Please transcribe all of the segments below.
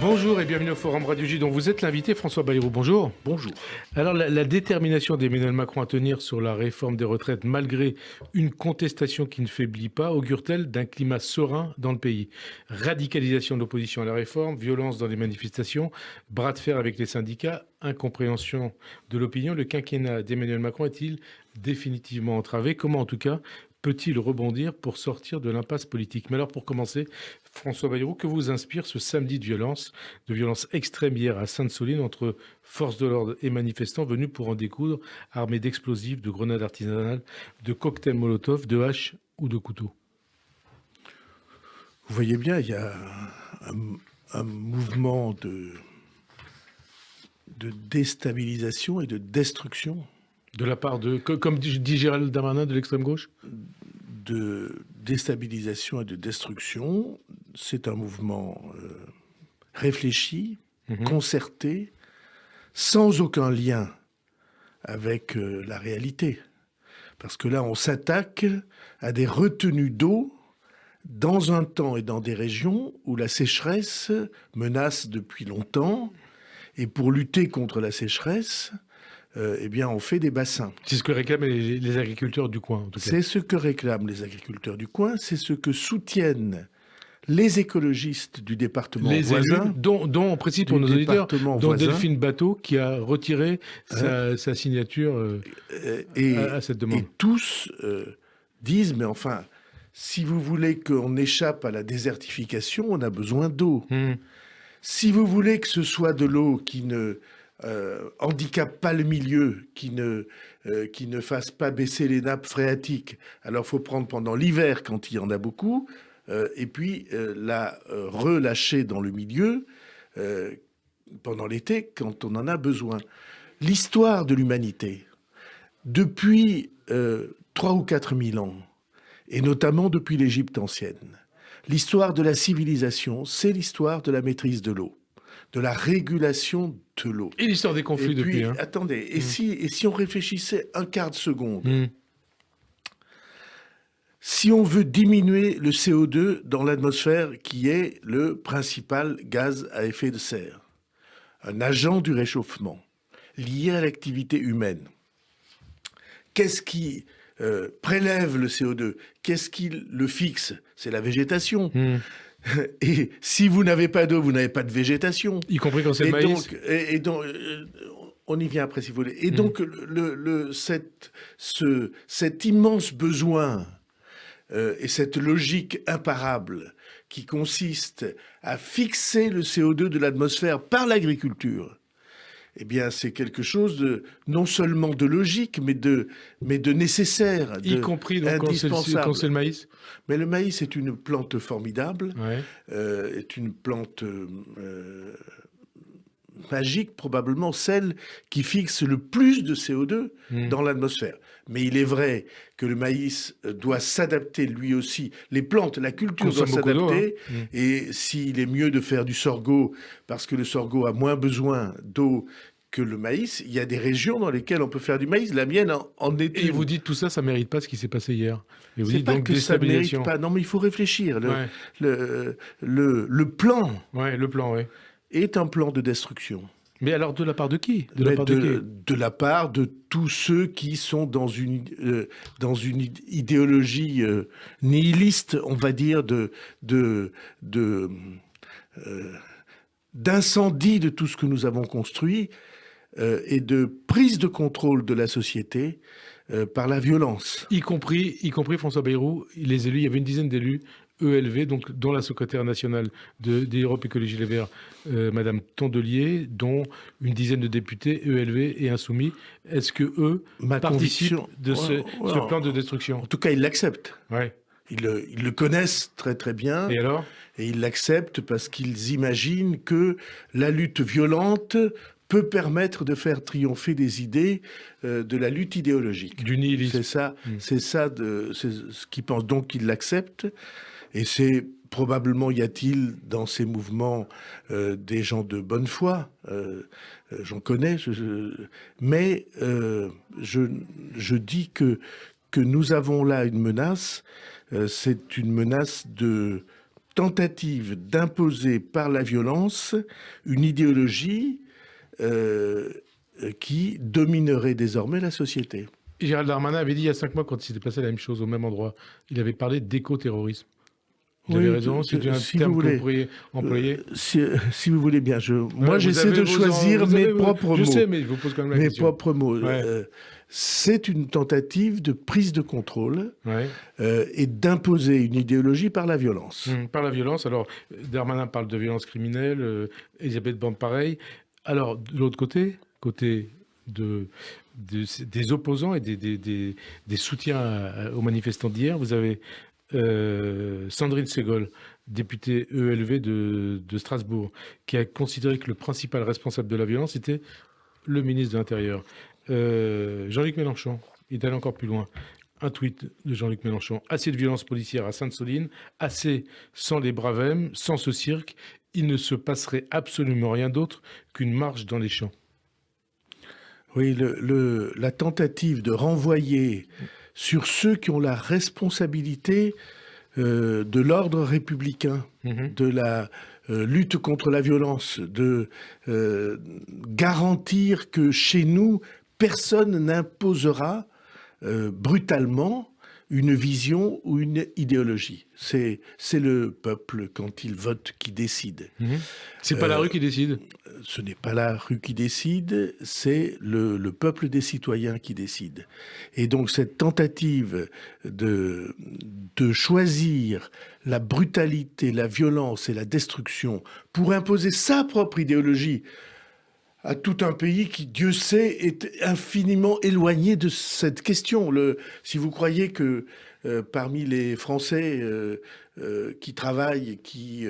Bonjour et bienvenue au Forum Radio J dont vous êtes l'invité François Bayrou. Bonjour. Bonjour. Alors la, détermination d'Emmanuel Macron à tenir sur la réforme des retraites malgré une contestation qui ne faiblit pas augure-t-elle d'un climat serein dans le pays? Radicalisation de l'opposition à la réforme, violence dans les manifestations, bras de fer avec les syndicats, incompréhension de l'opinion. Le quinquennat d'Emmanuel Macron est-il définitivement entravé? Comment en tout cas peut-il rebondir pour sortir de l'impasse politique? Mais alors pour commencer, François Bayrou, que vous inspire ce samedi de violence, de violence extrême hier à Sainte-Soline entre forces de l'ordre et manifestants venus pour en découdre, armés d'explosifs, de grenades artisanales, de cocktails Molotov, de haches ou de couteaux? Vous voyez bien, il y a un, mouvement de, de déstabilisation et de destruction de la part de, comme dit Gérald Darmanin, de l'extrême gauche? De déstabilisation et de destruction. C'est un mouvement euh, réfléchi, mhm. concerté, sans aucun lien avec euh, la réalité. Parce que là, on s'attaque à des retenues d'eau dans un temps et dans des régions où la sécheresse menace depuis longtemps. Et pour lutter contre la sécheresse, eh bien, on fait des bassins. C'est ce que réclament les, agriculteurs du coin, C'est ce que réclament les agriculteurs du coin, c'est ce que soutiennent les écologistes du département les voisin, dont, dont, on précise pour nos auditeurs, dont Delphine Bateau, qui a retiré sa, hein signature euh, et, à, cette demande. Et tous euh, disent, mais enfin, si vous voulez qu'on échappe à la désertification, on a besoin d'eau. Hum. Si vous voulez que ce soit de l'eau qui ne euh, pas le milieu, qui ne, euh, qui ne fasse pas baisser les nappes phréatiques. Alors, il faut prendre pendant l'hiver quand il y en a beaucoup, euh, et puis la relâcher dans le milieu pendant l'été quand on en a besoin. L'histoire de l'humanité, depuis trois ou quatre mille ans, et notamment depuis l'Égypte ancienne, l'histoire de la civilisation, c'est l'histoire de la maîtrise de l'eau de la régulation l'eau. Et l'histoire des conflits depuis. Hein. Attendez, et, mm. si, et si on réfléchissait un quart de seconde? Mm. Si on veut diminuer le CO2 dans l'atmosphère, qui est le principal gaz à effet de serre, un agent du réchauffement lié à l'activité humaine, qu'est-ce qui euh, prélève le CO2 Qu'est-ce qui le fixe? C'est la végétation. Mm. Et si vous n'avez pas d'eau, vous n'avez pas de végétation. Y compris quand c'est le maïs. et, donc, euh, on y vient après si vous voulez. Et mm. donc, le, cette, ce, cet immense besoin euh, et cette logique imparable qui consiste à fixer le CO2 de l'atmosphère par l'agriculture, eh bien, c'est quelque chose de non seulement de logique, mais de, mais de nécessaire, y compris donc, quand c'est le maïs? Mais le maïs est une plante formidable, euh, est une plante euh, magique, probablement celle qui fixe le plus de CO2 hmm. dans l'atmosphère. Mais il est vrai que le maïs doit s'adapter lui aussi. Les plantes, la culture doit s'adapter. Hein. Hmm. Et s'il est mieux de faire du sorgho, parce que le sorgho a moins besoin d'eau que le maïs, il y a des régions dans lesquelles on peut faire du maïs. La mienne en, est Et vous dites tout ça, ça mérite pas ce qui s'est passé hier. Et vous dites pas donc que ça mérite pas. Non, mais il faut réfléchir. Le, le, le, plan. Ouais, le plan, ouais. Est un plan de destruction. Mais alors de la part de qui? De la, part de, la part de tous ceux qui sont dans une, euh, dans une idéologie euh, nihiliste, on va dire, de, de, de euh, d'incendie de tout ce que nous avons construit et de prise de contrôle de la société par la violence. Y compris, y compris François Bayrou, les élus, il y avait une dizaine d'élus ELV, donc, dont la secrétaire nationale d'Europe Écologie Les Verts, euh, Madame Tondelier, dont une dizaine de députés ELV et Insoumis. Est-ce que eux participent de ce, plan de destruction? En tout cas, ils l'acceptent. Ouais. Ils, ils, le connaissent très très bien. Et alors? Et ils l'acceptent parce qu'ils imaginent que la lutte violente peut permettre de faire triompher des idées euh, de la lutte idéologique. Du nihilisme. C'est ça, hmm. c'est ça de, ce qu'ils pensent. Donc ils l'acceptent. Et c'est probablement y a-t-il dans ces mouvements euh, des gens de bonne foi, euh, euh, j'en connais, mais je, dis que, que nous avons là une menace, c'est une menace de tentative d'imposer par la violence une idéologie qui dominerait désormais la société. Gérald Darmanin avait dit il y a cinq mois, quand il s'était passé la même chose au même endroit, il avait parlé d'éco-terrorisme. Vous avez raison, c'est un terme que vous pourriez employer. Euh, si, vous voulez bien, je, moi j'essaie de choisir mes propres mots. Je sais, mais je vous pose quand même la mes propres mots. Euh, c'est une tentative de prise de contrôle euh, et d'imposer une idéologie par la violence. Hum, par la violence. Alors, Darmanin parle de violence criminelle, Elisabeth Borne pareil. Alors, de l'autre côté, côté de, des opposants et des, des soutiens aux manifestants d'hier, vous avez euh, Sandrine Segol, députée ELV de, Strasbourg, qui a considéré que le principal responsable de la violence était le ministre de l'Intérieur. Euh, Jean-Luc Mélenchon est allé encore plus loin. Un tweet de Jean-Luc Mélenchon. Assez de violence policière à Sainte-Soline, assez sans les bravèmes, sans ce cirque, il ne se passerait absolument rien d'autre qu'une marche dans les champs. Oui, la tentative de renvoyer sur ceux qui ont la responsabilité euh, de l'ordre républicain, mhm. de la euh, lutte contre la violence, de euh, garantir que chez nous, personne n'imposera brutalement une vision ou une idéologie. C'est le peuple, quand il vote, qui décide. Mhm. C'est pas la rue qui décide? Ce n'est pas la rue qui décide, c'est le, peuple des citoyens qui décide. Et donc cette tentative de, de choisir la brutalité, la violence et la destruction pour imposer sa propre idéologie à tout un pays qui, Dieu sait, est infiniment éloigné de cette question. Le, si vous croyez que euh, parmi les Français euh, euh, qui travaillent, qui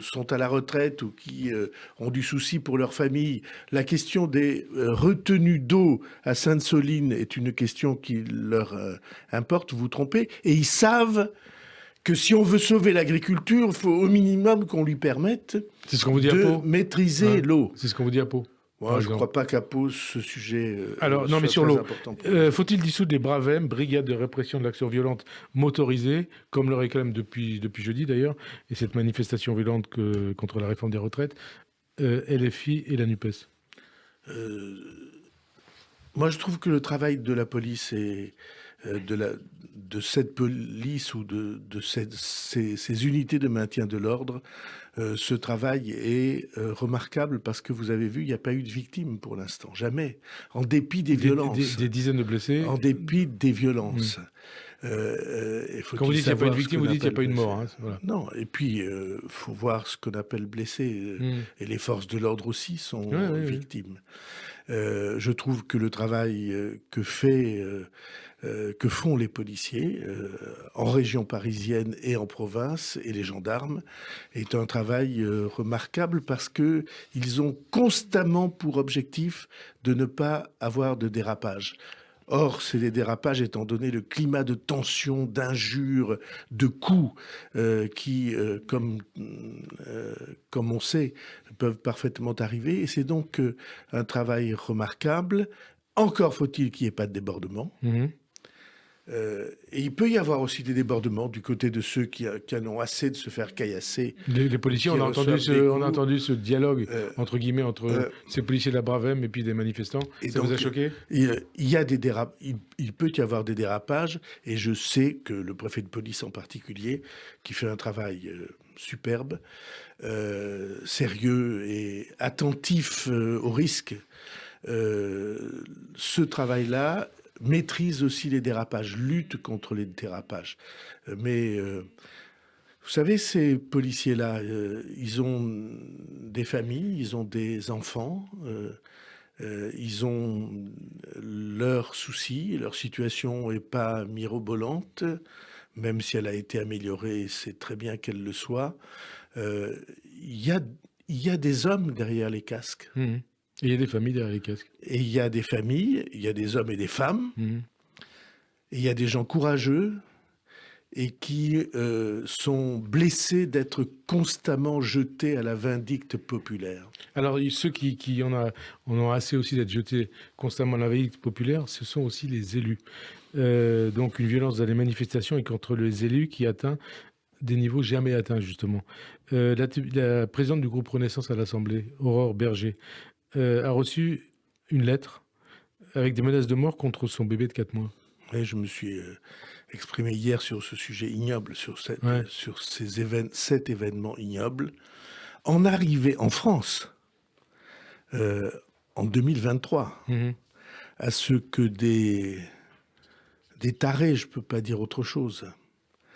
sont à la retraite ou qui ont du souci pour leur famille, la question des retenues d'eau à Sainte-Soline est une question qui leur importe, vous vous trompez, et ils savent que si on veut sauver l'agriculture, il faut au minimum qu'on lui permette ce vous dit de maîtriser l'eau. C'est ce qu'on vous dit à Pau. Moi, je ne crois pas qu'à pose ce sujet. Euh, Alors, non, mais sur l'eau. Euh, faut-il dissoudre les Bravem, brigade de répression de l'action violente motorisée, comme le réclame depuis, depuis jeudi d'ailleurs, et cette manifestation violente que, contre la réforme des retraites, euh, LFI et la NUPES? Moi, je trouve que le travail de la police et de, la, de cette police ou de, de ces, ces, unités de maintien de l'ordre euh, ce travail est euh, remarquable parce que vous avez vu, il n'y a pas eu de victimes pour l'instant, jamais, en dépit des, violences. Des, dizaines de blessés. En dépit des violences. Mmh. Euh, Quand vous dites qu'il n'y a pas eu de victimes, vous dites qu'il n'y a pas eu de mort. Hein, non, et puis il faut voir ce qu'on appelle blessés. Mmh. Et les forces de l'ordre aussi sont victimes. je trouve que le travail que fait euh, que font les policiers euh, en région parisienne et en province et les gendarmes est un travail euh, remarquable parce que ils ont constamment pour objectif de ne pas avoir de dérapage. Or, c'est des dérapages étant donné le climat de tension, d'injures, de coups qui, comme, on sait, peuvent parfaitement arriver. Et c'est donc un travail remarquable. Encore faut-il qu'il n'y ait pas de débordement. Mmh. Euh, et il peut y avoir aussi des débordements du côté de ceux qui, en ont assez de se faire caillasser. Les, policiers, on a, entendu ce, on a entendu ce dialogue, euh, entre guillemets, entre euh, ces policiers de la Bravem et puis des manifestants. Et Ça vous a choqué? il, y a des dérap il, peut y avoir des dérapages, et je sais que le préfet de police en particulier, qui fait un travail superbe, sérieux et attentif aux risques, ce travail-là maîtrise aussi les dérapages, lutte contre les dérapages. Euh, mais euh, vous savez, ces policiers-là, euh, ils ont des familles, ils ont des enfants, ils ont leurs soucis, leur situation n'est pas mirobolante, même si elle a été améliorée, c'est très bien qu'elle le soit. Il y, a, des hommes derrière les casques. Mmh il y a des familles derrière les casques. Et il y a des familles, il y a des hommes et des femmes, et il y a des gens courageux et qui euh, sont blessés d'être constamment jetés à la vindicte populaire. Alors ceux qui, qui en, a, ont assez aussi d'être jetés constamment à la vindicte populaire, ce sont aussi les élus. Euh, donc une violence dans les manifestations et contre les élus qui atteint des niveaux jamais atteints, justement. la, la, présidente du groupe Renaissance à l'Assemblée, Aurore Berger, a reçu une lettre avec des menaces de mort contre son bébé de 4 mois. Oui, je me suis exprimé hier sur ce sujet ignoble, sur, cette, sur ces événements, cet événement ignoble. En arrivée en France, euh, en 2023, mhm. à ce que des, des tarés, je ne peux pas dire autre chose.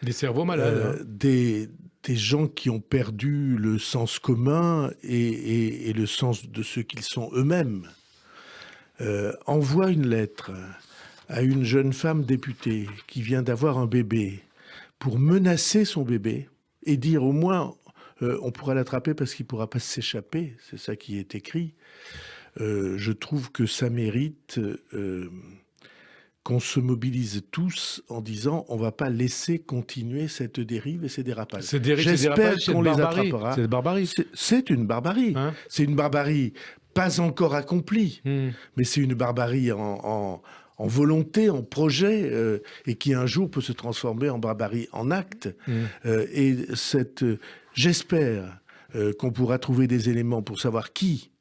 Des cerveaux malades. Euh, hein. des, des, gens qui ont perdu le sens commun et, le sens de ce qu'ils sont eux-mêmes. Euh, envoient une lettre à une jeune femme députée qui vient d'avoir un bébé pour menacer son bébé et dire au moins euh, on pourra l'attraper parce qu'il ne pourra pas s'échapper, c'est ça qui est écrit, euh, je trouve que ça mérite euh, qu'on se mobilise tous en disant on va pas laisser continuer cette dérive et ces dérapages. J'espère qu'on les attrapera. C'est barbarie. C'est une barbarie. Hein c'est une barbarie pas encore accomplie, hmm. mais c'est une barbarie en en volonté, en projet, euh, et qui un jour peut se transformer en barbarie en acte. Mmh. Euh, et cette, j'espère euh, qu'on pourra trouver des éléments pour savoir qui,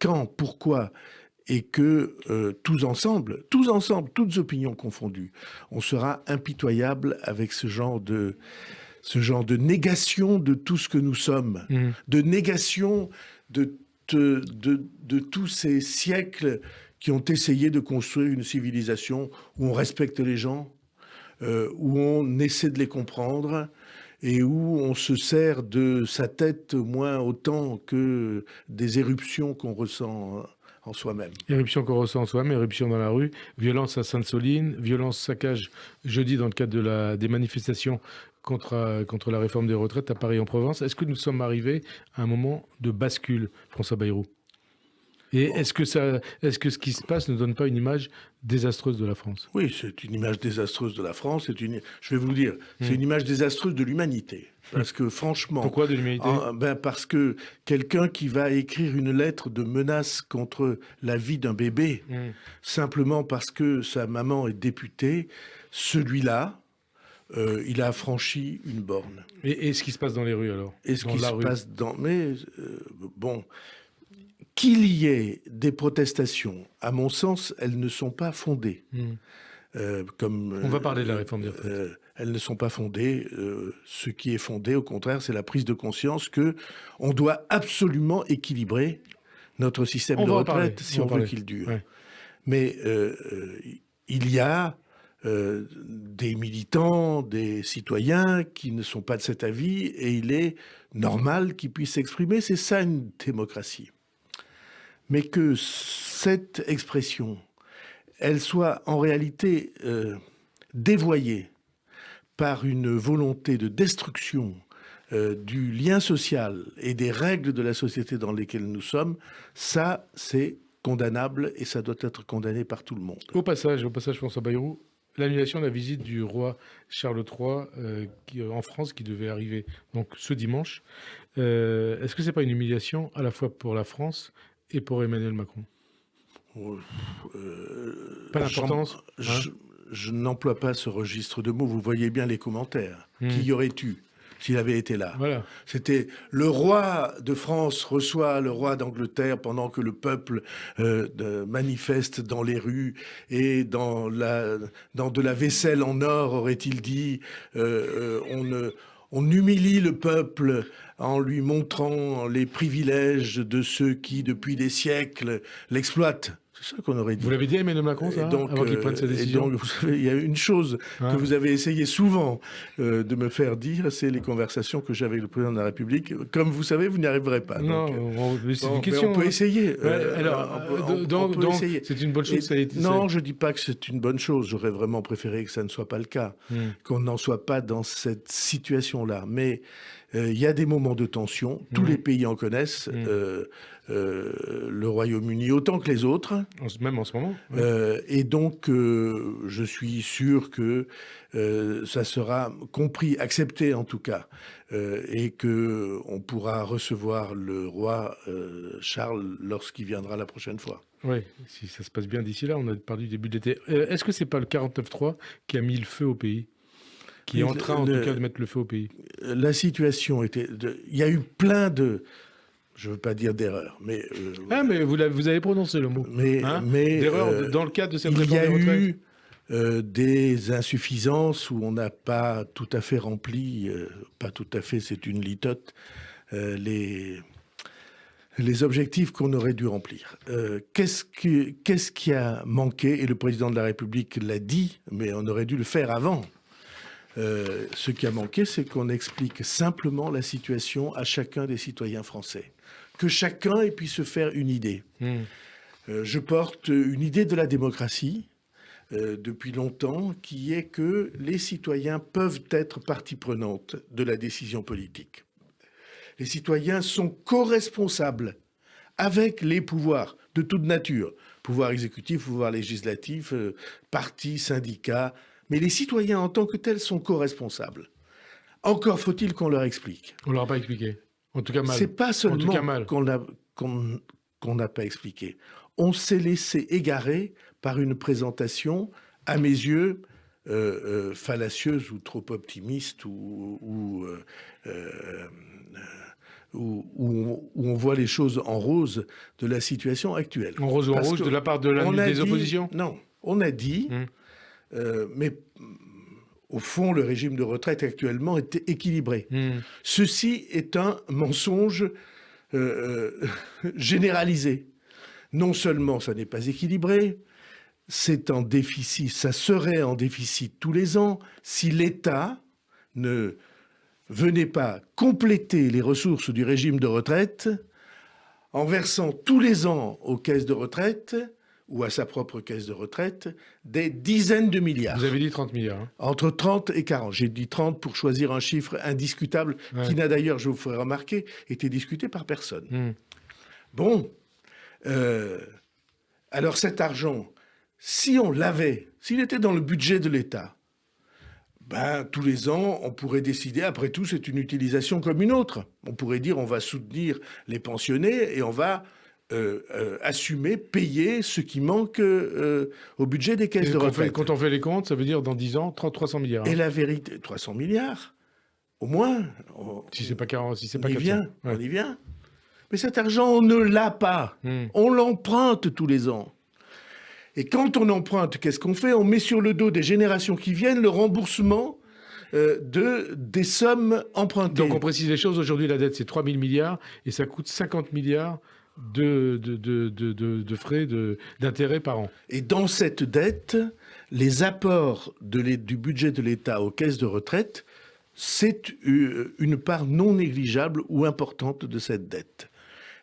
quand, pourquoi, et que tous ensemble, tous ensemble, toutes opinions confondues, on sera impitoyable avec ce genre de ce genre de négation de tout ce que nous sommes, mmh. de négation de, de, de tous ces siècles qui ont essayé de construire une civilisation où on respecte les gens, euh, où on essaie de les comprendre et où on se sert de sa tête moins autant que des éruptions qu'on ressent en soi-même. Éruption qu'on ressent en soi-même, éruption dans la rue, violence à Sainte-Soline, violence, saccage jeudi dans le cadre des manifestations contre, contre la réforme des retraites à Paris-en-Provence. Est-ce que nous sommes arrivés à un moment de bascule, François Bayrou? Et est-ce que, ça, est-ce que ce qui se passe ne donne pas une image désastreuse de la France? Oui, c'est une image désastreuse de la France. C'est une, je vais vous le dire, c'est hmm. une image désastreuse de l'humanité. Parce que franchement... Pourquoi de l'humanité? ben Parce que quelqu'un qui va écrire une lettre de menace contre la vie d'un bébé, hmm. simplement parce que sa maman est députée, celui-là, euh, il a franchi une borne. Et, ce qui se passe dans les rues alors? Et ce qui se passe dans... Mais euh, bon, qu'il y ait des protestations, à mon sens, elles ne sont pas fondées. Hmm. Euh, comme, On va parler de la réforme des retraites. Euh, elles ne sont pas fondées. Euh, ce qui est fondé, au contraire, c'est la prise de conscience que on doit absolument équilibrer notre système de retraite si on, veut qu'il dure. Mais il y a des militants, des citoyens qui ne sont pas de cet avis et il est normal qu'ils puissent s'exprimer. C'est ça une démocratie mais que cette expression, elle soit en réalité euh, dévoyée par une volonté de destruction euh, du lien social et des règles de la société dans lesquelles nous sommes, ça, c'est condamnable et ça doit être condamné par tout le monde. Au passage, au passage François Bayrou, l'annulation de la visite du roi Charles III euh, en France qui devait arriver donc ce dimanche, est-ce que c'est pas une humiliation à la fois pour la France et pour Emmanuel Macron euh, Pas d'importance Je, hein n'emploie pas ce registre de mots. Vous voyez bien les commentaires. Hmm. Qui y aurait eu s'il avait été là? Voilà. C'était le roi de France reçoit le roi d'Angleterre pendant que le peuple euh, manifeste dans les rues et dans, la, dans de la vaisselle en or, aurait-il dit. Euh, on ne on humilie le peuple en lui montrant les privilèges de ceux qui, depuis des siècles, l'exploitent. C'est ça qu'on aurait dit. Vous l'avez dit à Emmanuel Macron, ça, donc, avant qu'il prenne sa décision et donc, vous savez, il y a une chose que vous avez essayé souvent euh, de me faire dire, c'est les conversations que j'ai avec le président de la République. Comme vous savez, vous n'y arriverez pas. Non, c'est une question. on peut essayer. Euh, alors, c'est une bonne chose. ça a été, non, je dis pas que c'est une bonne chose. J'aurais vraiment préféré que ça ne soit pas le cas, hmm. qu'on n'en soit pas dans cette situation-là. Mais euh, il y a des moments de tension. Tous hmm. les pays en connaissent. Hmm. Euh, le Royaume-Uni autant que les autres. Même en ce moment. Euh, et donc, euh, je suis sûr que ça sera compris, accepté en tout cas, et que on pourra recevoir le roi Charles lorsqu'il viendra la prochaine fois. Oui, si ça se passe bien d'ici là, on a parlé du début d'été. Est-ce que c'est pas le 49.3 qui a mis le feu au pays? Qui est en train, en tout cas, de mettre le feu au pays. La situation était... Il y a eu plein de je ne veux pas dire d'erreur, mais... Euh, ah, mais vous, vous, avez prononcé le mot. Mais, hein mais D'erreur euh, dans le cadre de cette il y a eu euh, des insuffisances où on n'a pas tout à fait rempli, pas tout à fait, c'est une litote, les, les objectifs qu'on aurait dû remplir. Qu'est-ce qui, qu'est-ce qui a manqué Et le président de la République l'a dit, mais on aurait dû le faire avant. ce qui a manqué, c'est qu'on explique simplement la situation à chacun des citoyens français que chacun ait pu se faire une idée. Hmm. Euh, je porte une idée de la démocratie euh, depuis longtemps, qui est que les citoyens peuvent être partie prenante de la décision politique. Les citoyens sont co-responsables avec les pouvoirs de toute nature, pouvoir exécutif, pouvoir législatif, euh, partis, syndicats, mais les citoyens en tant que tels sont co-responsables. Encore faut-il qu'on leur explique. On ne leur a pas expliqué. En tout cas mal. C'est pas seulement qu'on n'a pas expliqué. On s'est laissé égarer par une présentation, à mes yeux, euh, euh, fallacieuse ou trop optimiste ou, ou, euh, où, on voit les choses en rose de la situation actuelle. En rose ou en rose de la part de la, des oppositions? Non, on a dit, mmh. mais au fond, le régime de retraite actuellement est équilibré. Hmm. Ceci est un mensonge euh, euh, généralisé. Non seulement ça n'est pas équilibré, c'est en déficit, ça serait en déficit tous les ans si l'État ne venait pas compléter les ressources du régime de retraite en versant tous les ans aux caisses de retraite ou à sa propre caisse de retraite des dizaines de milliards. Vous avez dit 30 milliards. Hein. Entre 30 et 40. J'ai dit 30 pour choisir un chiffre indiscutable qui n'a d'ailleurs, je vous ferai remarquer, été discuté par personne. Hmm. Bon, euh, alors cet argent, si on l'avait, s'il était dans le budget de l'État, ben, tous les ans, on pourrait décider, après tout, c'est une utilisation comme une autre. On pourrait dire, on va soutenir les pensionnés et on va euh, euh, assumer, payer ce qui manque euh, au budget des caisses de retraite. quand on fait les comptes, ça veut dire dans 10 ans, 300 milliards. Et la vérité, 300 milliards, au moins. si c'est pas 40, si c'est pas on y vient, on y vient. Mais cet argent, on ne l'a pas. Hmm. On l'emprunte tous les ans. Et quand on emprunte, qu'est-ce qu'on fait? On met sur le dos des générations qui viennent le remboursement de, des sommes empruntées. Donc on précise les choses. Aujourd'hui, la dette, c'est 3 000 milliards et ça coûte 50 milliards de, frais d'intérêt par an. Et dans cette dette, les apports du budget de l'État aux caisses de retraite, c'est une part non négligeable ou importante de cette dette.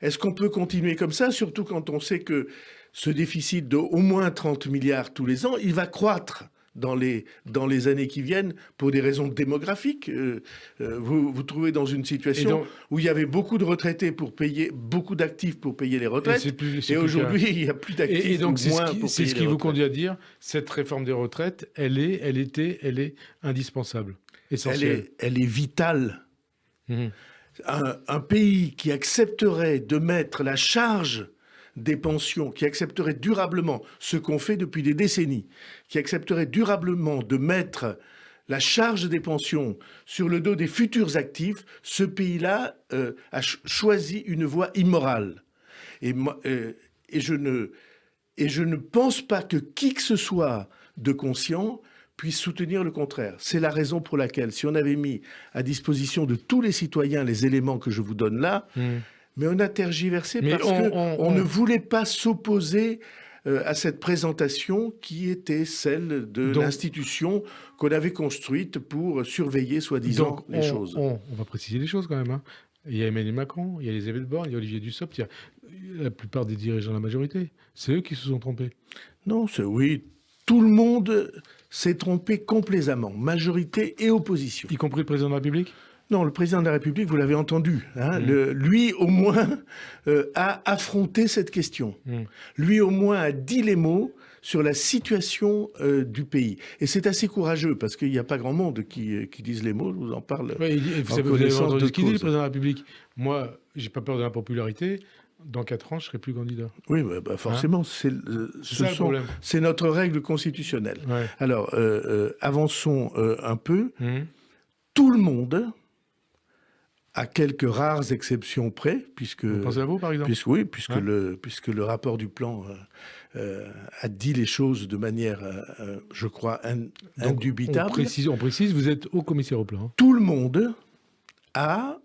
Est-ce qu'on peut continuer comme ça, surtout quand on sait que ce déficit de au moins 30 milliards tous les ans, il va croître? Dans les, dans les années qui viennent pour des raisons démographiques. Euh, euh, vous vous trouvez dans une situation où il y avait beaucoup de retraités pour payer, beaucoup d'actifs pour payer les retraites, et, aujourd'hui il n'y a plus d'actifs et, donc C'est ce qui vous conduit à dire, cette réforme des retraites, elle est, elle était, elle est indispensable, essentielle. Elle est, elle est vitale. Mmh. Un, un pays qui accepterait de mettre la charge des pensions, qui accepterait durablement ce qu'on fait depuis des décennies, qui accepterait durablement de mettre la charge des pensions sur le dos des futurs actifs, ce pays-là euh, a choisi une voie immorale. Et, euh, et, je ne, pense pas que qui que ce soit de conscient puisse soutenir le contraire. C'est la raison pour laquelle, si on avait mis à disposition de tous les citoyens les éléments que je vous donne là, mmh mais on a tergiversé parce qu'on on, ne voulait pas s'opposer euh, à cette présentation qui était celle de l'institution qu'on avait construite pour surveiller, soi-disant, les choses. On, va préciser les choses quand même. Hein. Il y a Emmanuel Macron, il y a Elisabeth Borne, il y a Olivier Dussopt, il y a la plupart des dirigeants de la majorité. C'est eux qui se sont trompés. Non, c'est oui. Tout le monde s'est trompé complaisamment, majorité et opposition. Y compris le président de la République? Non, le président de la République, vous l'avez entendu, hein, mm. lui au moins euh, a affronté cette question. Mm. Lui au moins a dit les mots sur la situation euh, du pays. Et c'est assez courageux, parce qu'il n'y a pas grand monde qui, euh, qui disent les mots, je vous en parle. vous, avez, entendu ce qu'il dit, le président de la République Moi, j'ai pas peur de la popularité. dans 4 ans, je ne serai plus candidat. Oui, bah, bah forcément, hein c'est notre règle constitutionnelle. Alors, euh, euh, avançons un peu. Mmh. Tout le monde, à quelques rares exceptions près, puisque... Vous pensez à vous, par exemple Oui, puisque, le, puisque le rapport du plan a dit les choses de manière, je crois, indubitable. On précise, on précise, vous êtes au commissaire au plan. Tout le monde a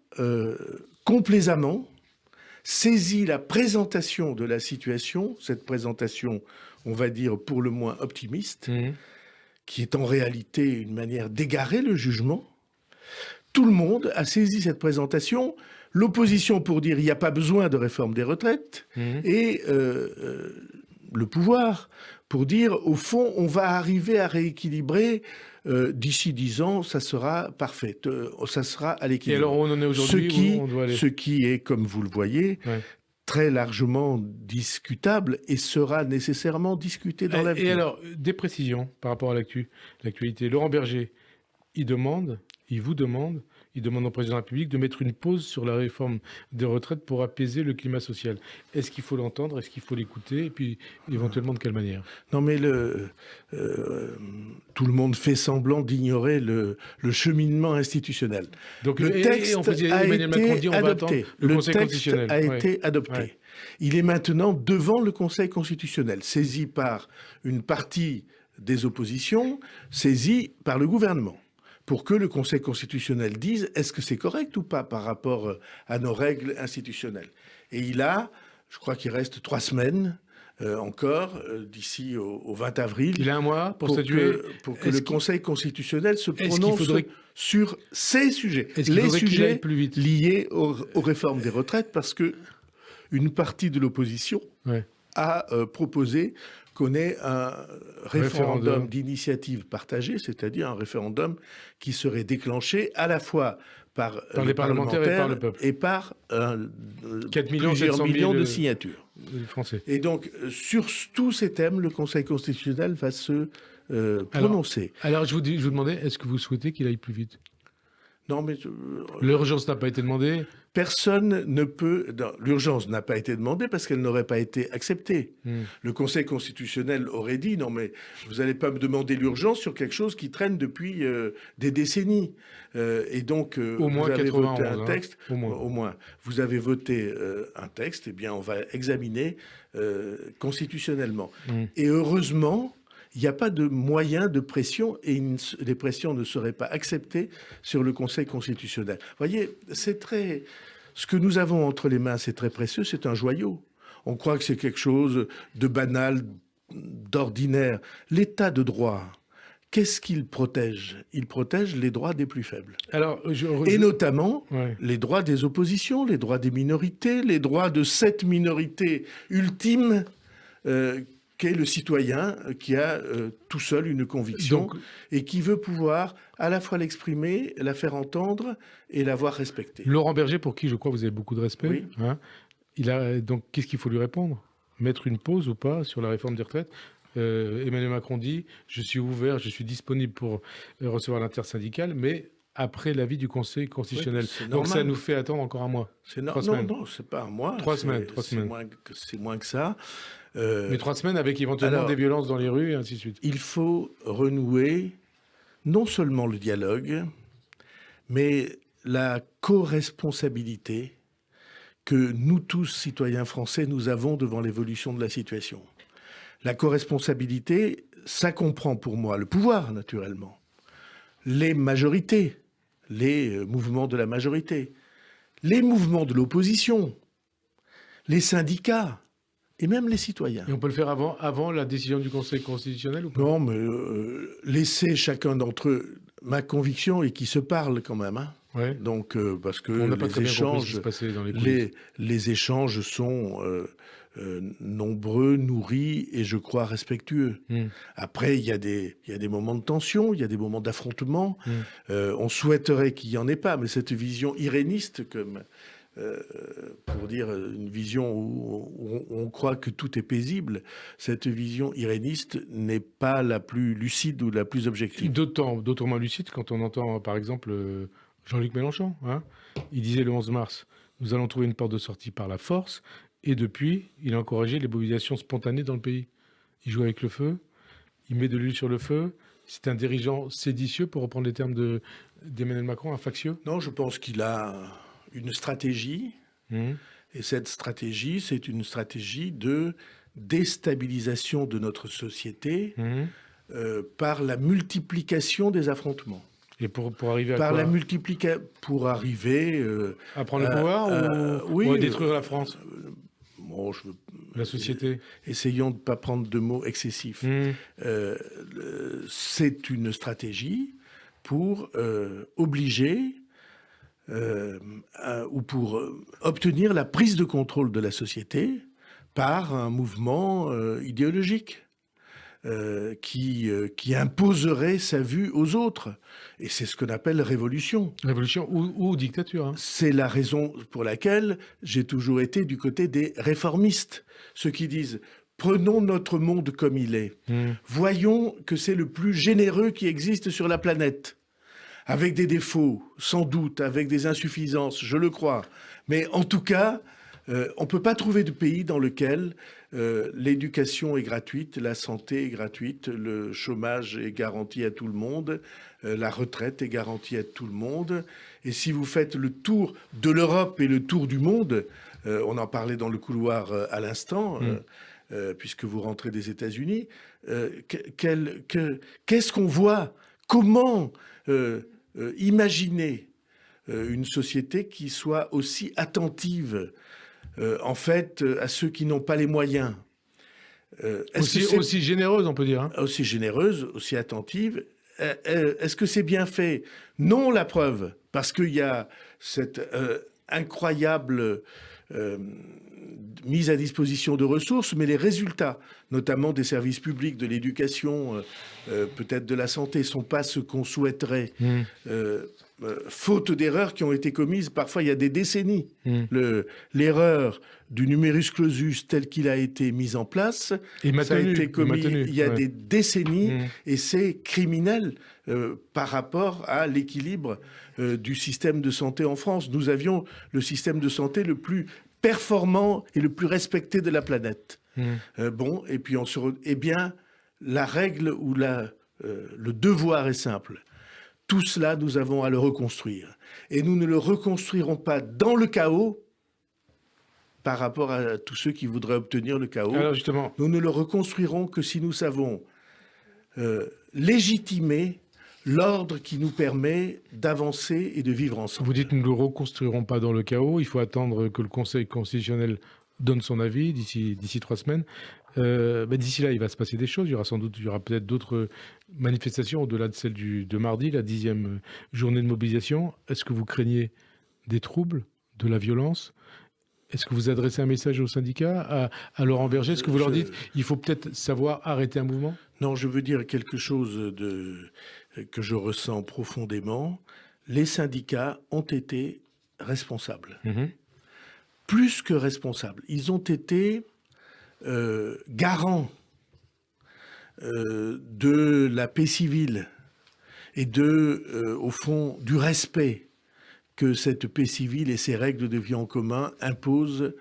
complaisamment saisit la présentation de la situation, cette présentation, on va dire, pour le moins optimiste, mmh. qui est en réalité une manière d'égarer le jugement. Tout le monde a saisi cette présentation, l'opposition pour dire il n'y a pas besoin de réforme des retraites, mmh. et euh, euh, le pouvoir pour dire, au fond, on va arriver à rééquilibrer euh, d'ici dix ans, ça sera parfait, ça sera à l'équilibre. Et alors, on en est aujourd'hui ce, qui, ce qui est, comme vous le voyez, très largement discutable et sera nécessairement discuté dans l'avenir. Et alors, des précisions par rapport à l'actualité. Laurent Berger, il demande, il vous demande il demande au président de la République de mettre une pause sur la réforme des retraites pour apaiser le climat social. Est-ce qu'il faut l'entendre? Est-ce qu'il faut l'écouter? Et puis, éventuellement, de quelle manière? Non, mais le, euh, tout le monde fait semblant d'ignorer le, cheminement institutionnel. Donc, le texte a été adopté. le texte a été adopté. Il est maintenant devant le Conseil constitutionnel, saisi par une partie des oppositions, saisi par le gouvernement pour que le Conseil constitutionnel dise est-ce que c'est correct ou pas par rapport euh, à nos règles institutionnelles. Et il a, je crois qu'il reste trois semaines euh, encore, euh, d'ici au, 20 avril. Il a un mois pour, Que, pour que le Conseil constitutionnel se prononce sur ces sujets. Les sujets plus vite? liés aux, réformes des retraites, parce que une partie de l'opposition a proposé ait un référendum, d'initiative partagée, c'est-à-dire un référendum qui serait déclenché à la fois par, les parlementaires, et par le peuple. Et par 4 millions, plusieurs millions de, signatures. Français. Et donc, sur tous ces thèmes, le Conseil constitutionnel va se euh, prononcer. Alors, je, vous je vous demandais, est-ce que vous souhaitez qu'il aille plus vite? Non, mais... L'urgence n'a pas été demandée Personne ne peut... L'urgence n'a pas été demandée parce qu'elle n'aurait pas été acceptée. Hmm. Le Conseil constitutionnel aurait dit, non mais vous n'allez pas me demander l'urgence sur quelque chose qui traîne depuis euh, des décennies. Euh, et donc, euh, au moins vous avez voté un hein. texte. au, moins. au, moins. Vous avez voté un texte, et eh bien on va examiner constitutionnellement. Hmm. Et heureusement il n'y a pas de moyen de pression et les pressions ne seraient pas acceptées sur le Conseil constitutionnel. Vous voyez, c'est très... Ce que nous avons entre les mains, c'est très précieux, c'est un joyau. On croit que c'est quelque chose de banal, d'ordinaire. L'état de droit, qu'est-ce qu'il protège? Il protège les droits des plus faibles. Alors, Et notamment les droits des oppositions, les droits des minorités, les droits de cette minorité ultime euh, qu'est le citoyen qui a euh, tout seul une conviction et qui veut pouvoir à la fois l'exprimer, la faire entendre et la voir respectée. Laurent Berger, pour qui je crois que vous avez beaucoup de respect, hein, il a, donc qu'est-ce qu'il faut lui répondre? Mettre une pause ou pas sur la réforme des retraites? Euh, Emmanuel Macron dit « je suis ouvert, je suis disponible pour euh, recevoir l'intersyndicale, mais après l'avis du Conseil constitutionnel. Donc ça nous fait attendre encore un mois. Non, non, non, c'est pas un mois. Trois semaines. C'est moins, que ça. Euh, Mais trois semaines avec éventuellement des violences dans les rues et ainsi de suite. Il faut renouer non seulement le dialogue, mais la co-responsabilité que nous tous, citoyens français, nous avons devant l'évolution de la situation. La co-responsabilité, ça comprend pour moi le pouvoir, naturellement, les majorités, les euh, mouvements de la majorité, les mouvements de l'opposition, les syndicats, et même les citoyens. Et on peut le faire avant, avant la décision du Conseil constitutionnel ou pas? Non, mais euh, laisser chacun d'entre eux. Ma conviction est qu'ils se parlent quand même. Hein. Ouais. Donc, euh, parce que les, échanges, dans les, les, les, échanges sont euh, nombreux, nourris et je crois respectueux. Hmm. Après, il y, a des, il y a des moments de tension, il y a des moments d'affrontement. Hmm. on souhaiterait qu'il n'y en ait pas, mais cette vision iréniste, comme euh, pour dire une vision où on, croit que tout est paisible, cette vision iréniste n'est pas la plus lucide ou la plus objective. D'autant, moins lucide quand on entend par exemple euh, Jean-Luc Mélenchon. Hein. il disait le 11 mars, nous allons trouver une porte de sortie par la force Et depuis, il a encouragé les mobilisations spontanées dans le pays. Il joue avec le feu, il met de l'huile sur le feu. C'est un dirigeant séditieux, pour reprendre les termes d'Emmanuel Macron, un factieux? Non, je pense qu'il a une stratégie. Mmh. Et cette stratégie, c'est une stratégie de déstabilisation de notre société mmh. euh, par la multiplication des affrontements. Et pour, pour arriver à Par quoi la multiplication, pour arriver... Euh, à prendre le pouvoir euh, ou, oui, à détruire la France? bon, je veux, La société Essayons de ne pas prendre de mots excessifs. Mmh. C'est une stratégie pour obliger ou pour obtenir la prise de contrôle de la société par un mouvement euh, idéologique euh, qui, euh, qui imposerait sa vue aux autres. Et c'est ce qu'on appelle révolution. Révolution ou, dictature. Hein. C'est la raison pour laquelle j'ai toujours été du côté des réformistes, ceux qui disent prenons notre monde comme il est, hmm. voyons que c'est le plus généreux qui existe sur la planète avec des défauts, sans doute, avec des insuffisances, je le crois. Mais en tout cas, euh, on ne peut pas trouver de pays dans lequel euh, l'éducation est gratuite, la santé est gratuite, le chômage est garanti à tout le monde, euh, la retraite est garantie à tout le monde. Et si vous faites le tour de l'Europe et le tour du monde, on en parlait dans le couloir à l'instant, mm. puisque vous rentrez des États-Unis, qu'est-ce qu'on voit? Comment imaginer une société qui soit aussi attentive euh, en fait, euh, à ceux qui n'ont pas les moyens. Euh, aussi, aussi, généreuse, on peut dire. Hein. Aussi généreuse, aussi attentive. Est-ce que c'est bien fait? Non, la preuve, parce qu'il y a cette incroyable mise à disposition de ressources, mais les résultats, notamment des services publics, de l'éducation, peut-être de la santé, sont pas ce qu'on souhaiterait. Mmh. Euh, faute d'erreurs qui ont été commises parfois il y a des décennies. Hmm. L'erreur du numerus clausus tel qu'il a été mis en place, ça a été commis il y a des décennies hmm. et c'est criminel euh, par rapport à l'équilibre euh, du système de santé en France. Nous avions le système de santé le plus performant et le plus respecté de la planète. Hmm. bon, et puis on se... Eh bien, la règle ou la, le devoir est simple tout cela, nous avons à le reconstruire. Et nous ne le reconstruirons pas dans le chaos par rapport à tous ceux qui voudraient obtenir le chaos. Alors justement. Nous ne le reconstruirons que si nous savons euh, légitimer l'ordre qui nous permet d'avancer et de vivre ensemble. Vous dites nous ne le reconstruirons pas dans le chaos, il faut attendre que le Conseil constitutionnel donne son avis d'ici trois semaines. Euh, d'ici là, il va se passer des choses. Il y aura sans doute, il y aura peut-être d'autres manifestations au-delà de celle du, de mardi, la dixième journée de mobilisation. Est-ce que vous craignez des troubles, de la violence? Est-ce que vous adressez un message aux syndicats, à, à Laurent Berger? Est-ce que vous leur dites il faut peut-être savoir arrêter un mouvement? Non, je veux dire quelque chose de, que je ressens profondément. Les syndicats ont été responsables. Mmh Plus que responsables. Ils ont été euh, garant euh, de la paix civile et de, euh, au fond, du respect que cette paix civile et ses règles de vie en commun imposent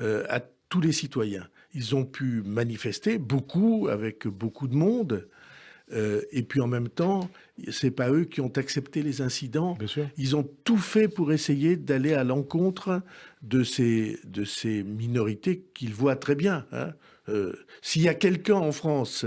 à tous les citoyens. Ils ont pu manifester beaucoup avec beaucoup de monde, euh, et puis en même temps, c'est pas eux qui ont accepté les incidents. Ils ont tout fait pour essayer d'aller à l'encontre de ces, de ces minorités qu'ils voient très bien. Hein. Euh, s'il y a quelqu'un en France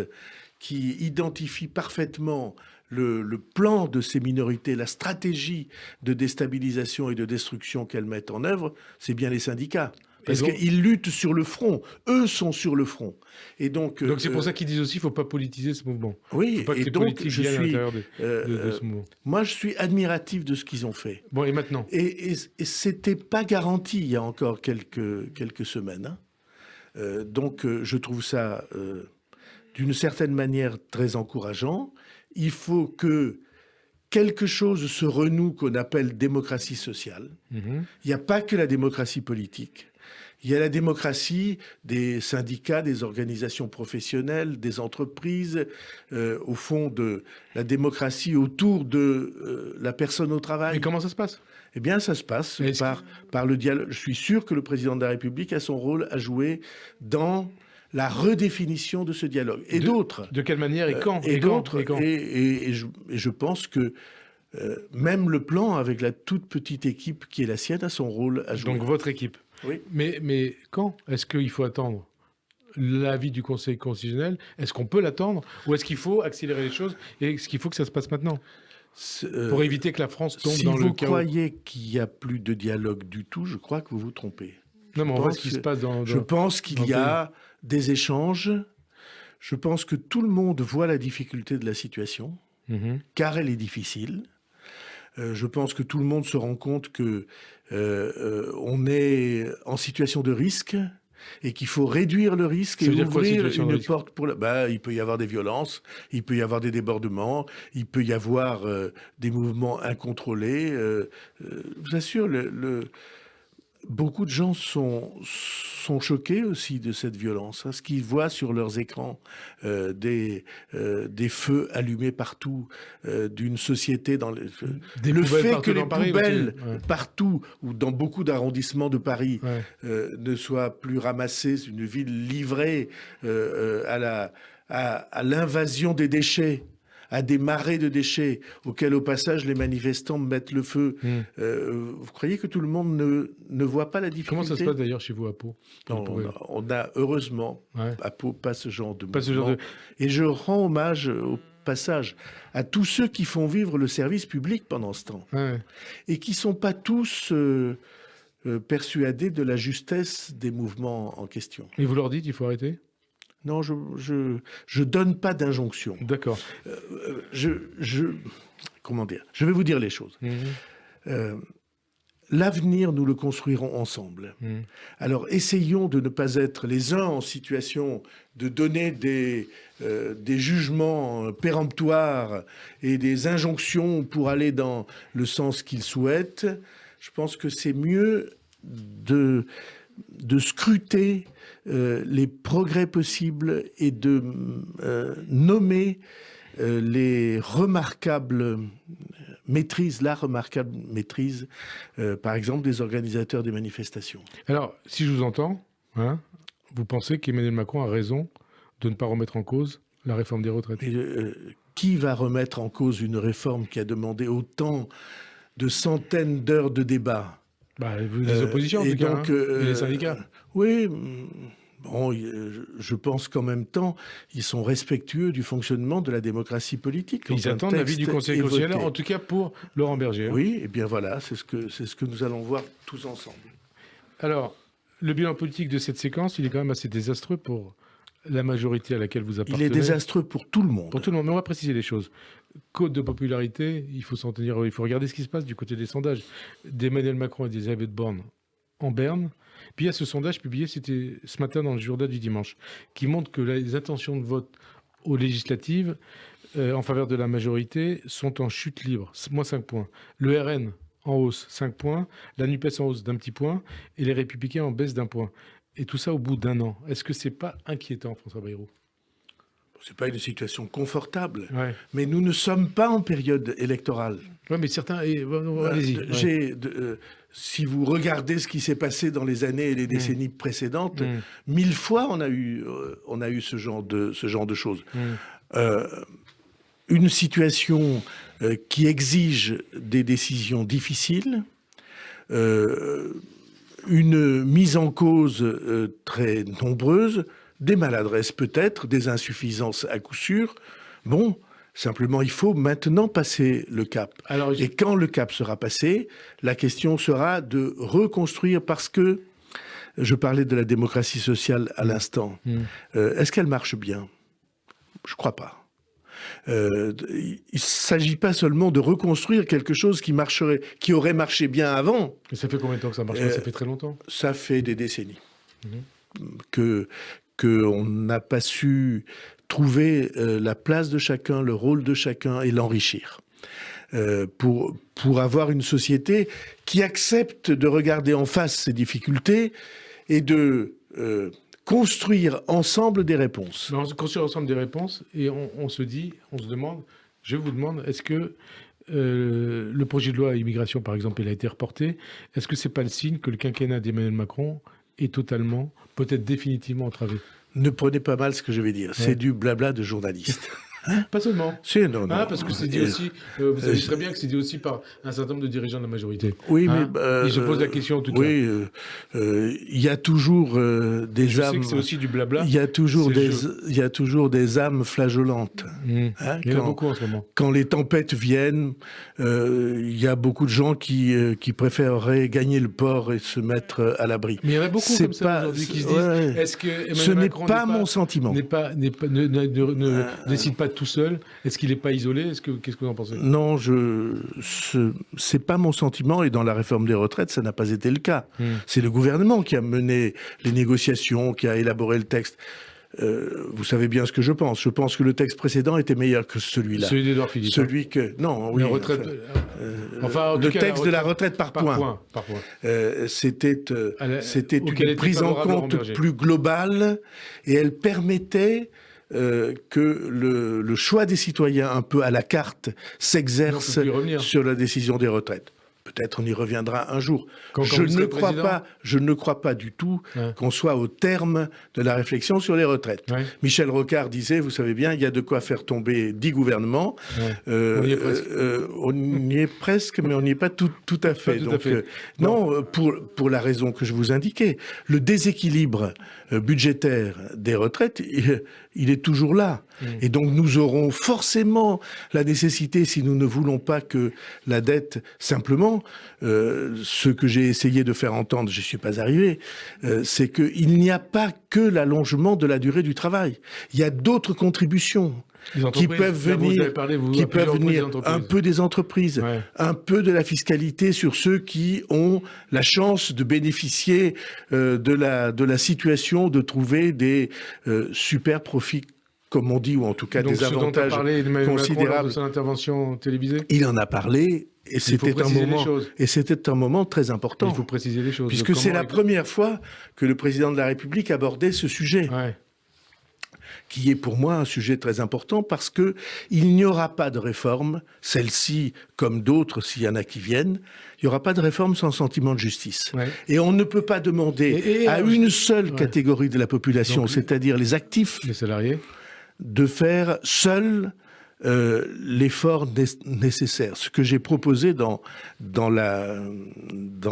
qui identifie parfaitement le, le, plan de ces minorités, la stratégie de déstabilisation et de destruction qu'elles mettent en œuvre, c'est bien les syndicats. Parce qu'ils luttent sur le front. Eux sont sur le front. Et donc. Donc c'est pour euh, ça qu'ils disent aussi qu'il ne faut pas politiser ce mouvement. Oui. Faut pas et donc je suis. De, euh, ce mouvement. Moi, je suis admiratif de ce qu'ils ont fait. Bon, et maintenant? Et, et, et c'était pas garanti il y a encore quelques quelques semaines. Hein. Euh, donc, je trouve ça d'une certaine manière très encourageant. Il faut que quelque chose se renoue qu'on appelle démocratie sociale. Mhm. Il n'y a pas que la démocratie politique. Il y a la démocratie des syndicats, des organisations professionnelles, des entreprises, euh, au fond de la démocratie autour de euh, la personne au travail. Et comment ça se passe? Eh bien, ça se passe par, par le dialogue. Je suis sûr que le président de la République a son rôle à jouer dans la redéfinition de ce dialogue. Et d'autres. De quelle manière et quand Et, d'autres. Et, et, je, pense que euh, même le plan, avec la toute petite équipe qui est la sienne, a son rôle à jouer. Donc votre équipe. Oui. Mais, mais quand est-ce qu'il faut attendre l'avis du Conseil constitutionnel? Est-ce qu'on peut l'attendre? Ou est-ce qu'il faut accélérer les choses Et est-ce qu'il faut que ça se passe maintenant? Euh, Pour éviter que la France tombe dans le chaos. Si vous croyez qu'il n'y a plus de dialogue du tout, je crois que vous vous trompez. Non, mais on voit ce qui se passe dans... je pense qu'il y a des échanges. Je pense que tout le monde voit la difficulté de la situation, mhm. car elle est difficile. Euh, je pense que tout le monde se rend compte que euh, euh, on est en situation de risque et qu'il faut réduire le risque et ouvrir une porte pour la... bah, il peut y avoir des violences, il peut y avoir des débordements, il peut y avoir des mouvements incontrôlés. je vous assure, le beaucoup de gens sont, sont choqués aussi de cette violence. Hein, ce qu'ils voient sur leurs écrans, euh, des, euh, des feux allumés partout, euh, d'une société dans le, le fait que les poubelles partout ou dans beaucoup d'arrondissements de Paris ne soient plus ramassées, une ville livrée à la à l'invasion des déchets à des marées de déchets auxquels, au passage, les manifestants mettent le feu. Hmm. Euh, vous croyez que tout le monde ne, ne voit pas la difficulté? Comment ça se passe d'ailleurs chez vous à Pau? On, a, heureusement à Pau pas ce genre de pas Ce genre de... Et je rends hommage au passage à tous ceux qui font vivre le service public pendant ce temps. Et qui sont pas tous euh, euh, persuadés de la justesse des mouvements en question. Et vous leur dites il faut arrêter? Non, je je, je donne pas d'injonction. D'accord. Euh, je, je, comment dire? Je vais vous dire les choses. Mhm. Euh, l'avenir, nous le construirons ensemble. Mhm. Alors, essayons de ne pas être les uns en situation de donner des, euh, des jugements péremptoires et des injonctions pour aller dans le sens qu'ils souhaitent. Je pense que c'est mieux de, de scruter euh, les progrès possibles et de euh, nommer euh, les remarquables maîtrises, la remarquable maîtrise, par exemple, des organisateurs des manifestations. Alors, si je vous entends, hein, vous pensez qu'Emmanuel Macron a raison de ne pas remettre en cause la réforme des retraites? Qui va remettre en cause une réforme qui a demandé autant de centaines d'heures de débat bah, les oppositions, en tout cas, hein, et les syndicats. Oui, bon, je pense qu'en même temps, ils sont respectueux du fonctionnement de la démocratie politique. Ils attendent l'avis du Conseil constitutionnel, en tout cas pour Laurent Berger. Hein. Oui, et bien voilà, c'est ce, que, ce que nous allons voir tous ensemble. Alors, le bilan politique de cette séquence, il est quand même assez désastreux pour la majorité à laquelle vous appartenez. Il est désastreux pour tout le monde. Pour tout le monde, mais on va préciser les choses. Côte de popularité, il faut s'en tenir, il faut regarder ce qui se passe du côté des sondages d'Emmanuel Macron et d'Elisabeth Borne en Berne. Puis il y a ce sondage publié, c'était ce matin dans le journal du dimanche, qui montre que les intentions de vote aux législatives euh, en faveur de la majorité sont en chute libre, moins 5 points. Le RN en hausse 5 points, la NUPES en hausse d'un petit point et les Républicains en baisse d'un point. Et tout ça au bout d'un an. Est-ce que c'est pas inquiétant, François Bayrou? C'est pas une situation confortable, mais nous ne sommes pas en période électorale. Oui, mais certains. Euh, allez-y. Euh, si vous regardez ce qui s'est passé dans les années et les mm. décennies précédentes, mm. mille fois on a eu, euh, on a eu ce genre de, ce genre de choses. Mm. une situation qui exige des décisions difficiles, une mise en cause très nombreuse, des maladresses peut-être, des insuffisances à coup sûr. Bon, simplement il faut maintenant passer le cap. Et quand le cap sera passé, la question sera de reconstruire parce que, je parlais de la démocratie sociale à l'instant, mm. euh, est-ce qu'elle marche bien? Je ne crois pas. Euh, il ne s'agit pas seulement de reconstruire quelque chose qui marcherait, qui aurait marché bien avant. Et ça fait combien de temps que ça marche Ça euh, fait très longtemps. Ça fait des décennies. Mm-hmm. Que qu'on n'a pas su trouver euh, la place de chacun, le rôle de chacun et l'enrichir. Euh, pour, pour avoir une société qui accepte de regarder en face ses difficultés et de euh, construire ensemble des réponses. on construire ensemble des réponses et on, se dit, on se demande, je vous demande, est-ce que le projet de loi immigration, par exemple, il a été reporté, est-ce que c'est pas le signe que le quinquennat d'Emmanuel Macron est totalement, peut-être définitivement entravé. Ne prenez pas mal ce que je vais dire, c'est du blabla de journaliste. Hein pas seulement. non, ah, parce que c'est dit aussi, euh, vous savez très bien que c'est dit aussi par un certain nombre de dirigeants de la majorité. Oui, mais. Hein je pose la question tout à Oui, euh, euh, il y a toujours des je âmes. c'est aussi du blabla. Il y, a toujours des, y a toujours des âmes flageolantes. Mmh. Hein, il y en a beaucoup en ce moment. Quand les tempêtes viennent, il y a beaucoup de gens qui, qui préféreraient gagner le port et se mettre à l'abri. Mais il y en a beaucoup comme ça aujourd'hui qui se disent est-ce que Emmanuel Ce n'est pas, mon sentiment. Pas, pas, ne, ne décide pas tout seul? Est-ce qu'il n'est pas isolé? Qu'est-ce que vous en pensez? Non, je c'est pas mon sentiment. Et dans la réforme des retraites, ça n'a pas été le cas. Hmm. C'est le gouvernement qui a mené les négociations, qui a élaboré le texte. Euh, vous savez bien ce que je pense. Je pense que le texte précédent était meilleur que celui-là. Celui d'Edouard Philippe. Celui que non, oui. Retraite, enfin, euh, le texte de la retraite par, point. Euh, c'était c'était une prise en compte plus globale et elle permettait euh, que le, choix des citoyens, un peu à la carte, s'exerce sur la décision des retraites. Peut-être on y reviendra un jour. je, ne crois pas, je ne crois pas du tout qu'on soit au terme de la réflexion sur les retraites. Michel Rocard disait, vous savez bien, il y a de quoi faire tomber dix gouvernements. Euh, on, y euh, on y est presque, mais on n'y est pas tout, tout à fait. Donc, non, pour, pour la raison que je vous indiquais, le déséquilibre budgétaire des retraites, il est toujours là. Mm. Et donc nous aurons forcément la nécessité, si nous ne voulons pas que la dette, simplement, euh, ce que j'ai essayé de faire entendre, je ne suis pas arrivé, euh, c'est qu'il n'y a pas que l'allongement de la durée du travail. Il y a d'autres contributions qui peuvent venir, qui peuvent venir. un peu des entreprises, un peu de la fiscalité sur ceux qui ont la chance de bénéficier euh, de, la, de la situation, de trouver des euh, super profits comme on dit, ou en tout cas des avantages considérables. de son intervention télévisée Il en a parlé, et c'était un moment, et c'était un moment très important. Il faut préciser les choses. Puisque c'est la première fois que le président de la République abordait ce sujet. qui est pour moi un sujet très important parce que il n'y aura pas de réforme, celle-ci comme d'autres s'il y en a qui viennent, il n'y aura pas de réforme sans sentiment de justice. Et on ne peut pas demander à une seule catégorie de la population, c'est-à-dire les actifs, les salariés, de faire seul euh, l'effort nécessaire. Ce que j'ai proposé dans, dans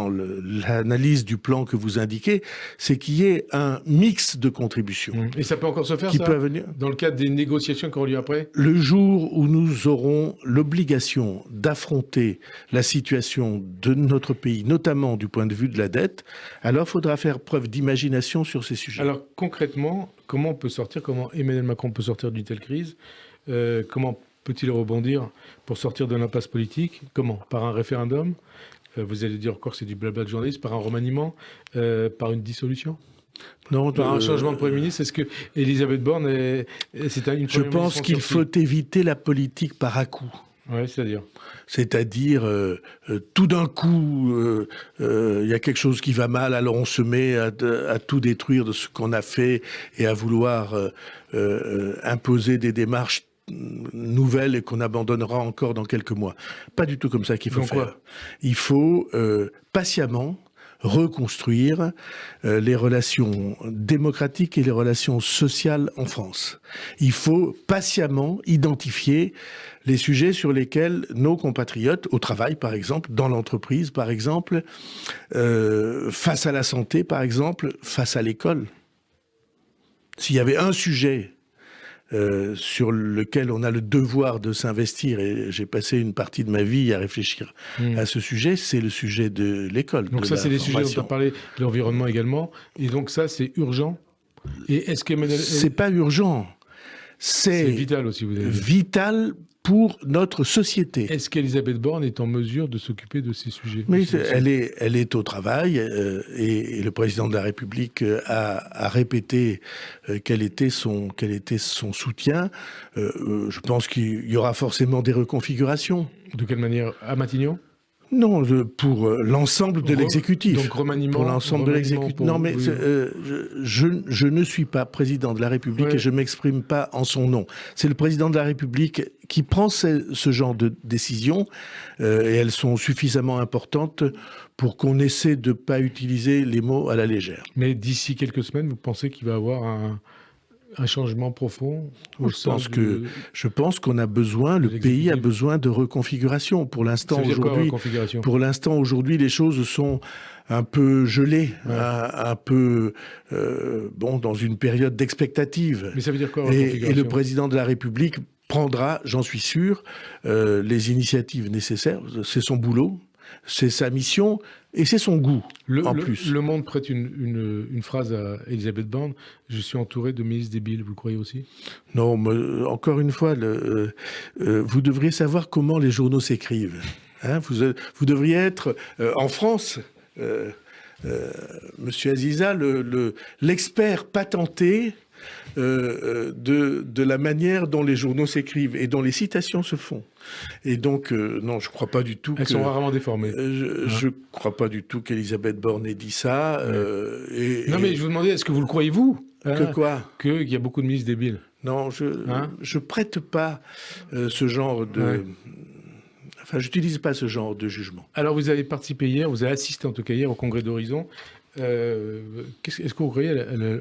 l'analyse du plan que vous indiquez, c'est qu'il y ait un mix de contributions. Mmh. Et ça peut encore se faire, ça, venir dans le cadre des négociations qui auront lieu après? Le jour où nous aurons l'obligation d'affronter la situation de notre pays, notamment du point de vue de la dette, alors il faudra faire preuve d'imagination sur ces sujets. Alors concrètement, comment on peut sortir, comment Emmanuel Macron peut sortir d'une telle crise euh, comment peut-il rebondir pour sortir de l'impasse politique Comment? Par un référendum? Euh, Vous allez dire encore c'est du blabla de journaliste. Par un remaniement euh, Par une dissolution? Non, par un changement de Premier ministre, est-ce que Elisabeth Borne c'est une Je pense qu'il faut éviter la politique par à-coup. Oui, c'est-à-dire C'est-à-dire, tout d'un coup, il y a quelque chose qui va mal, alors on se met à, à tout détruire de ce qu'on a fait et à vouloir imposer des démarches nouvelle et qu'on abandonnera encore dans quelques mois. Pas du tout comme ça qu'il faut faire. Il faut euh, patiemment reconstruire euh, les relations démocratiques et les relations sociales en France. Il faut patiemment identifier les sujets sur lesquels nos compatriotes, au travail par exemple, dans l'entreprise par exemple, euh, face à la santé par exemple, face à l'école. S'il y avait un sujet euh, sur lequel on a le devoir de s'investir, et j'ai passé une partie de ma vie à réfléchir hmm. à ce sujet, c'est le sujet de l'école. Donc ça, c'est les sujets dont on a parlé, l'environnement également, et donc ça, c'est urgent. Et est-ce que c'est pas urgent, c'est vital aussi. Vous avez vital pour notre société. Est-ce qu'Elisabeth Borne est en mesure de s'occuper de ces sujets? Mais elle est, elle est au travail euh, et, le président de la République euh, a, répété euh, quel, était son, quel était son soutien. je pense qu'il y aura forcément des reconfigurations. De quelle manière? À Matignon? Non, pour euh, l'ensemble de l'exécutif. Donc remaniement. Pour l'ensemble de l'exécutif. Non, mais euh, je, je, ne suis pas président de la République et je m'exprime pas en son nom. C'est le président de la République qui prend ce, genre de décisions euh, et elles sont suffisamment importantes pour qu'on essaie de ne pas utiliser les mots à la légère. Mais d'ici quelques semaines, vous pensez qu'il va y avoir un, un changement profond je, pense que, je pense qu'on a besoin, le pays a besoin de reconfiguration. Pour l'instant, aujourd'hui, pour l'instant, aujourd'hui, les choses sont un peu gelées, un, peu euh, bon dans une période d'expectative. Mais ça veut dire quoi et, et, le président de la République prendra, j'en suis sûr, euh, les initiatives nécessaires. C'est son boulot, c'est sa mission. Et c'est son goût, le, en plus. Le Monde prête une, une, phrase à Elisabeth Borne. Je suis entouré de ministres débiles, vous le croyez aussi? Non, mais encore une fois, le, euh, euh, vous devriez savoir comment les journaux s'écrivent. Hein vous, euh, vous, devriez être, en France, Monsieur Aziza, l'expert patenté de, de la manière dont les journaux s'écrivent et dont les citations se font. Et donc, euh, non, je ne crois pas du tout Elles sont rarement déformées. Euh, je ne hein crois pas du tout qu'Elisabeth Borne ait dit ça. Euh, et, non, mais je vous demandais, est-ce que vous le croyez, vous hein, Que quoi? Qu'il y a beaucoup de ministres débiles. Non, je ne hein prête pas ce genre de... Enfin, j'utilise pas ce genre de jugement. Alors, vous avez participé hier, vous avez assisté en tout cas hier au congrès d'Horizon. Est-ce que vous croyez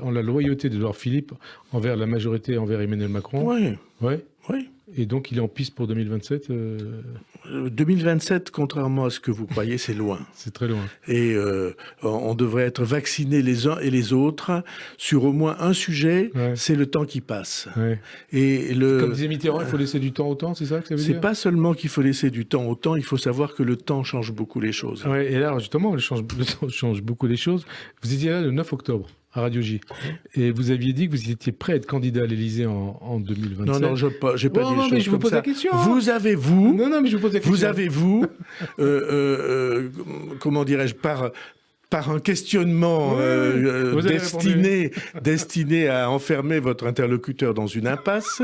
en la loyauté d'Edouard Philippe envers la majorité, envers Emmanuel Macron? Oui. Ouais. Oui. Et donc, il est en piste pour 2027 2027, euh, contrairement à ce que vous croyez, c'est loin. c'est très loin. Et euh, on devrait être vaccinés les uns et les autres sur au moins un sujet. C'est le temps qui passe. Et le, Comme disait Mitterrand, il faut laisser du temps au temps, c'est ça que ça veut dire C'est pas seulement qu'il faut laisser du temps au temps, il faut savoir que le temps change beaucoup les choses. et là, justement, le, le temps change beaucoup les choses. Vous étiez là le 9 octobre à Radio J. Et vous aviez dit que vous étiez prêt à être candidat à l'Élysée en, en 2027. Non, non, je n'ai pas, dit non, mais je vous pose la question. Vous avez, vous... Non, non, mais je vous pose la question. Vous avez, vous, euh, euh, euh, comment dirais-je, par par un questionnement destiné, destiné à enfermer votre interlocuteur dans une impasse,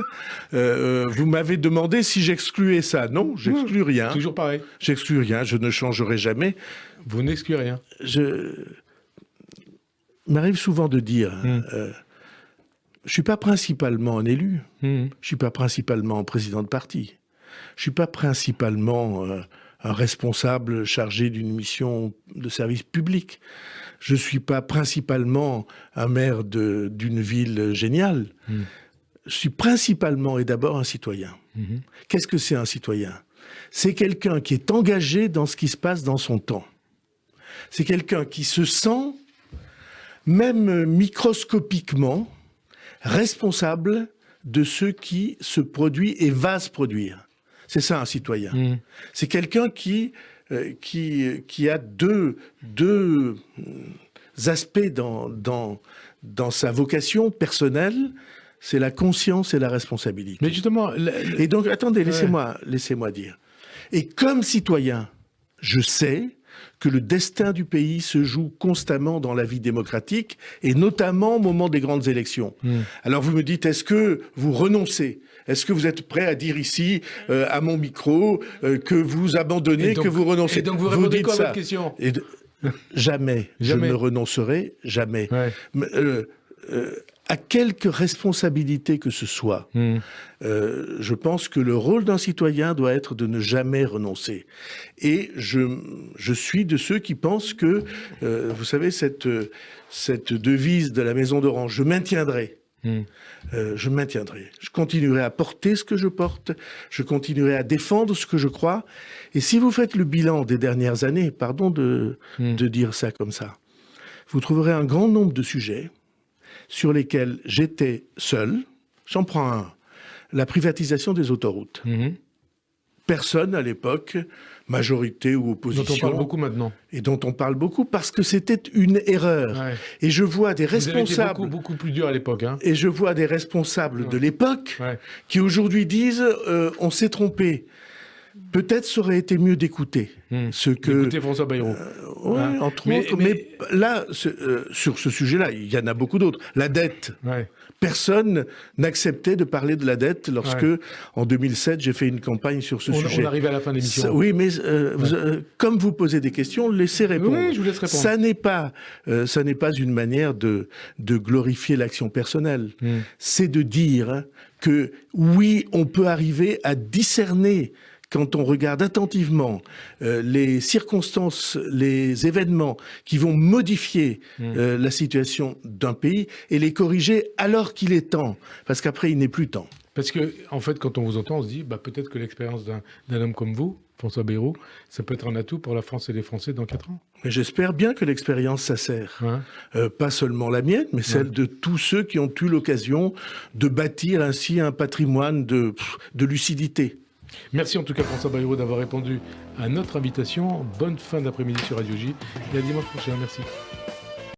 vous m'avez demandé si j'excluais ça. Non, j'exclus rien. Toujours pareil. J'exclus rien, je ne changerai jamais. Vous n'excluez rien. Je m'arrive souvent de dire, hmm. euh, je suis pas principalement un élu, hmm. je suis pas principalement président de parti, je suis pas principalement euh, un responsable chargé d'une mission de service public, je suis pas principalement un maire d'une ville géniale. Hmm. Je suis principalement et d'abord un citoyen. Qu'est-ce que c'est un citoyen? C'est quelqu'un qui est engagé dans ce qui se passe dans son temps. C'est quelqu'un qui se sent même microscopiquement, responsable de ce qui se produit et va se produire. C'est ça un citoyen. Mmh. C'est quelqu'un qui, euh, qui, qui a deux, deux aspects dans, dans, dans sa vocation personnelle, c'est la conscience et la responsabilité. Mais justement... Et donc, attendez, laissez-moi laissez dire. Et comme citoyen, je sais que le destin du pays se joue constamment dans la vie démocratique, et notamment au moment des grandes élections. Hmm. Alors vous me dites, est-ce que vous renoncez? Est-ce que vous êtes prêt à dire ici, euh, à mon micro, euh, que vous abandonnez, que vous renoncez? Et donc vous répondez quoi à votre question? Jamais, je ne renoncerai, jamais. Euh, à quelque responsabilité que ce soit, hmm. euh, je pense que le rôle d'un citoyen doit être de ne jamais renoncer. Et je, je suis de ceux qui pensent que, euh, vous savez, cette, cette devise de la Maison d'Orange, je maintiendrai. Hmm. Euh, je maintiendrai. Je continuerai à porter ce que je porte, je continuerai à défendre ce que je crois. Et si vous faites le bilan des dernières années, pardon de, hmm. de dire ça comme ça, vous trouverez un grand nombre de sujets sur lesquels j'étais seul. J'en prends un. La privatisation des autoroutes. Mhm. Personne à l'époque, majorité ou opposition. Dont on parle beaucoup maintenant. Et dont on parle beaucoup parce que c'était une erreur. Et je vois des responsables. beaucoup, beaucoup plus dur à l'époque. Hein. Et je vois des responsables de l'époque qui aujourd'hui disent euh, on s'est trompé. Peut-être ça aurait été mieux d'écouter hmm. ce que. D'écouter François Bayrou. Euh, hein entre autres. Mais, là, euh, sur ce sujet-là, il y en a beaucoup d'autres. La dette. Personne n'acceptait de parler de la dette lorsque, en 2007, j'ai fait une campagne sur ce sujet. On arrive à la fin de l'émission. Oui, mais euh, comme vous posez des questions, laissez répondre. Oui, je vous laisse répondre. Ça n'est pas, ça n'est pas une manière de, de glorifier l'action personnelle. Hmm. C'est de dire que oui, on peut arriver à discerner quand on regarde attentivement euh, les circonstances, les événements qui vont modifier mmh. euh, la situation d'un pays et les corriger alors qu'il est temps, parce qu'après il n'est plus temps. Parce que, en fait, quand on vous entend, on se dit, bah, peut-être que l'expérience d'un homme comme vous, François Bayrou, ça peut être un atout pour la France et les Français dans quatre ans. Mais j'espère bien que l'expérience, ça sert. Euh, pas seulement la mienne, mais celle de tous ceux qui ont eu l'occasion de bâtir ainsi un patrimoine de, de lucidité. Merci en tout cas François Bayrou d'avoir répondu à notre invitation. Bonne fin d'après-midi sur Radio J et à dimanche prochain. Merci.